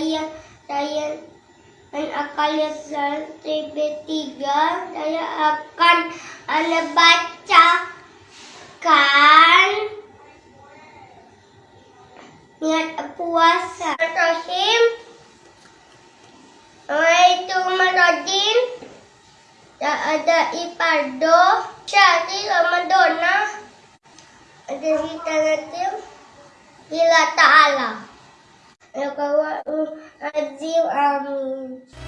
lihat TV3 saya akan anda bacakan. Niat puasa. Tosim Waalaikumsalam Tak ada ipardo. Syari Ramadona Ada kita nanti Bila ta'ala Adieu, um.